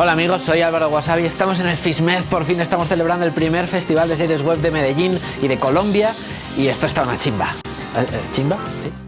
Hola amigos, soy Álvaro Wasabi, estamos en el FISMED, por fin estamos celebrando el primer festival de series web de Medellín y de Colombia y esto está una chimba. ¿Eh, eh, ¿Chimba? Sí.